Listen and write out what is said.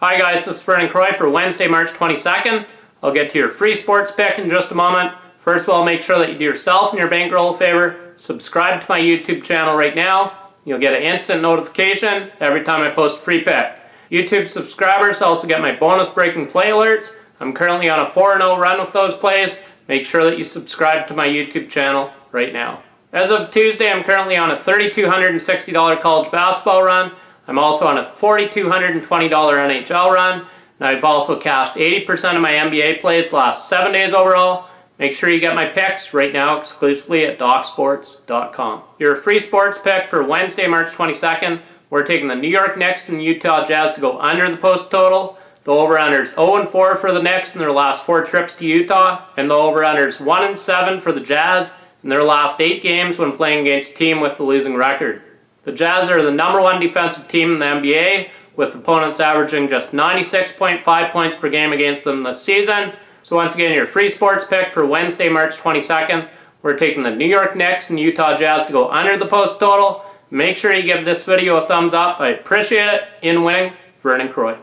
Hi guys, this is Vernon Croy for Wednesday, March 22nd. I'll get to your free sports pick in just a moment. First of all, make sure that you do yourself and your bankroll a favor. Subscribe to my YouTube channel right now. You'll get an instant notification every time I post a free pick. YouTube subscribers also get my bonus breaking play alerts. I'm currently on a 4-0 run with those plays. Make sure that you subscribe to my YouTube channel right now. As of Tuesday, I'm currently on a $3,260 college basketball run. I'm also on a $4,220 NHL run. And I've also cashed 80% of my NBA plays last seven days overall. Make sure you get my picks right now exclusively at DocSports.com. Your free sports pick for Wednesday, March 22nd. We're taking the New York Knicks and Utah Jazz to go under the post total. The over-under is 0-4 for the Knicks in their last four trips to Utah. And the over-under is 1-7 for the Jazz in their last eight games when playing against a team with the losing record. The Jazz are the number one defensive team in the NBA, with opponents averaging just 96.5 points per game against them this season. So once again, your free sports pick for Wednesday, March 22nd. We're taking the New York Knicks and Utah Jazz to go under the post total. Make sure you give this video a thumbs up. I appreciate it. In winning, Vernon Croy.